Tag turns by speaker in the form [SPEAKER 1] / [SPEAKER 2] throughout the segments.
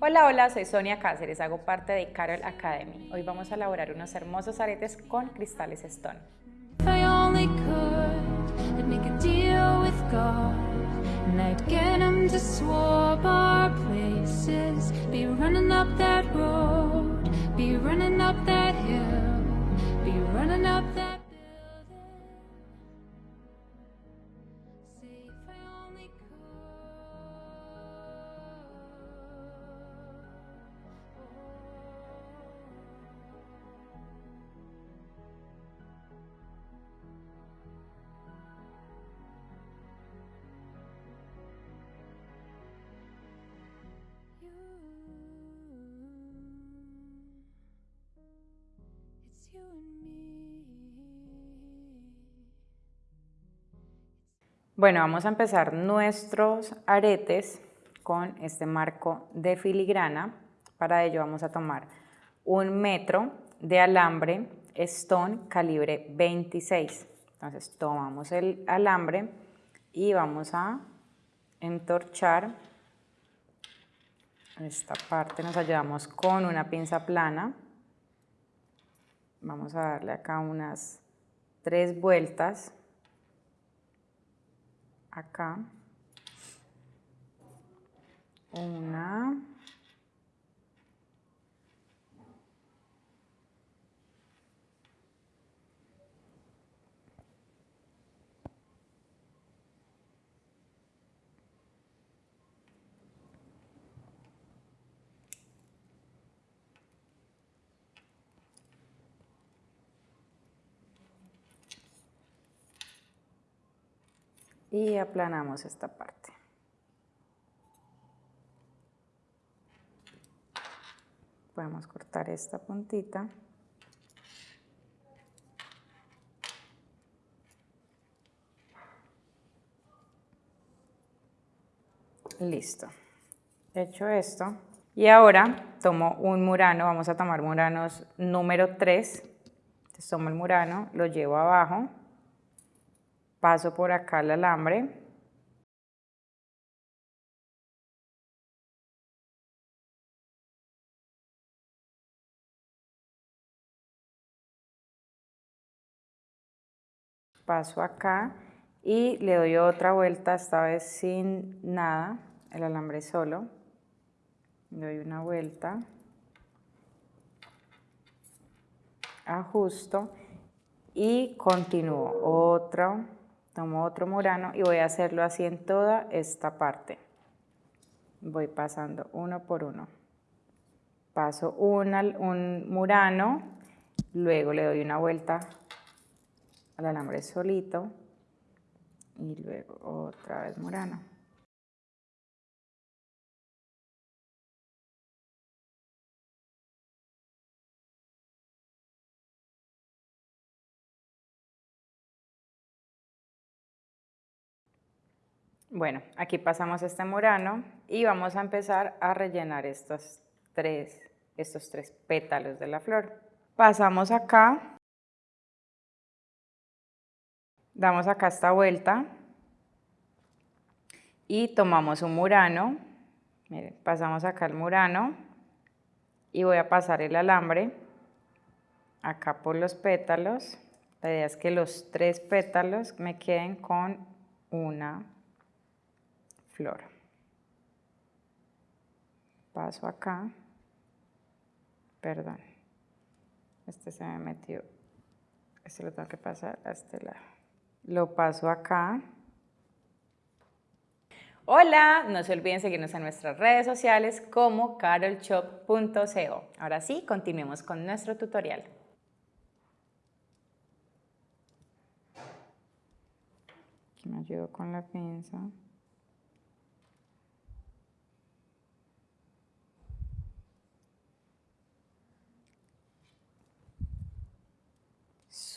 [SPEAKER 1] Hola, hola, soy Sonia Cáceres, hago parte de Carol Academy. Hoy vamos a elaborar unos hermosos aretes con cristales Stone. Bueno, vamos a empezar nuestros aretes con este marco de filigrana. Para ello vamos a tomar un metro de alambre Stone calibre 26. Entonces tomamos el alambre y vamos a entorchar esta parte, nos ayudamos con una pinza plana. Vamos a darle acá unas tres vueltas acá. Una. Y aplanamos esta parte. Podemos cortar esta puntita. Listo. Hecho esto. Y ahora tomo un murano, vamos a tomar muranos número 3. Entonces tomo el murano, lo llevo abajo paso por acá el alambre, paso acá y le doy otra vuelta, esta vez sin nada, el alambre solo, doy una vuelta, ajusto y continúo, otro, tomo otro murano y voy a hacerlo así en toda esta parte. Voy pasando uno por uno. Paso un murano, luego le doy una vuelta al alambre solito y luego otra vez murano. Bueno, aquí pasamos este murano y vamos a empezar a rellenar estos tres, estos tres pétalos de la flor. Pasamos acá, damos acá esta vuelta y tomamos un murano, miren, pasamos acá el murano y voy a pasar el alambre acá por los pétalos. La idea es que los tres pétalos me queden con una flor. Paso acá, perdón, este se me metió, este lo tengo que pasar a este lado. Lo paso acá. Hola, no se olviden seguirnos en nuestras redes sociales como carolshop.co. Ahora sí, continuemos con nuestro tutorial. Aquí me ayudo con la pinza.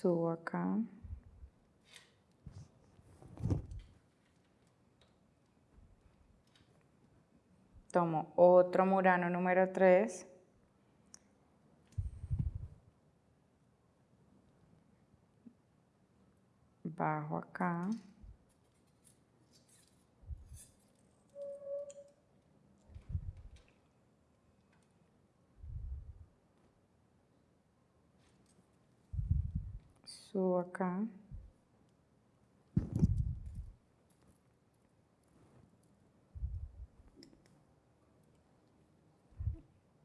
[SPEAKER 1] Subo acá. Tomo otro murano número 3. Bajo acá. Subo acá.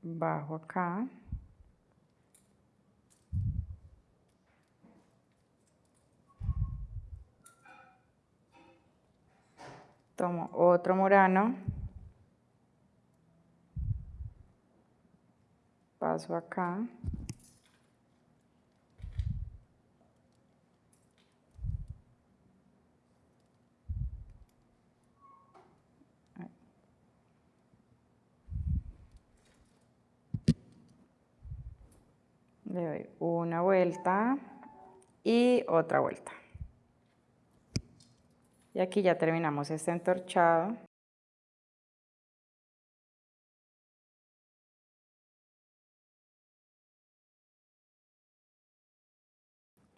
[SPEAKER 1] Bajo acá. Tomo otro murano. Paso acá. Le doy una vuelta y otra vuelta. Y aquí ya terminamos este entorchado.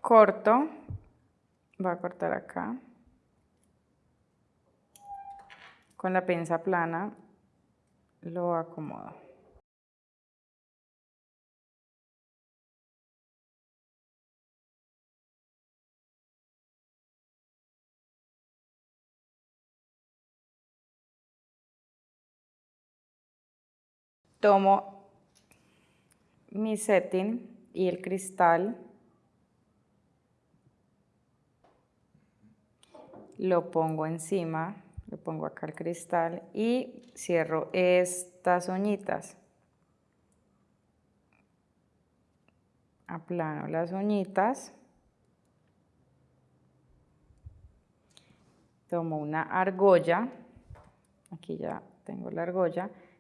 [SPEAKER 1] Corto, voy a cortar acá. Con la pinza plana lo acomodo. Tomo mi setting y el cristal, lo pongo encima, lo pongo acá el cristal y cierro estas uñitas. Aplano las uñitas. Tomo una argolla, aquí ya tengo la argolla,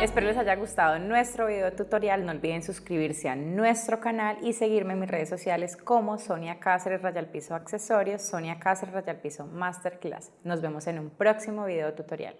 [SPEAKER 1] Espero les haya gustado nuestro video tutorial. No olviden suscribirse a nuestro canal y seguirme en mis redes sociales como Sonia Cáceres Rayal Piso Accesorios, Sonia Cáceres Rayal Piso Masterclass. Nos vemos en un próximo video tutorial.